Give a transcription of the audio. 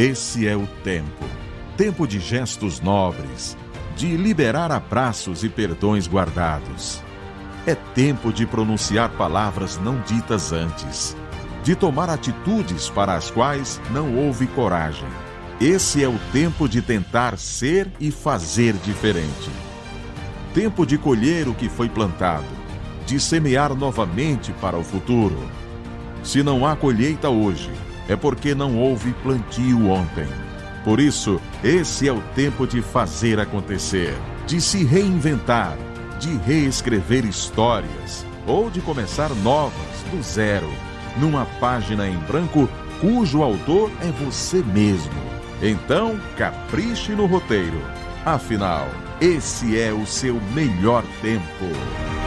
Esse é o tempo. Tempo de gestos nobres, de liberar abraços e perdões guardados. É tempo de pronunciar palavras não ditas antes, de tomar atitudes para as quais não houve coragem. Esse é o tempo de tentar ser e fazer diferente. Tempo de colher o que foi plantado, de semear novamente para o futuro. Se não há colheita hoje, é porque não houve plantio ontem. Por isso, esse é o tempo de fazer acontecer, de se reinventar, de reescrever histórias ou de começar novas do zero, numa página em branco cujo autor é você mesmo. Então, capriche no roteiro. Afinal, esse é o seu melhor tempo.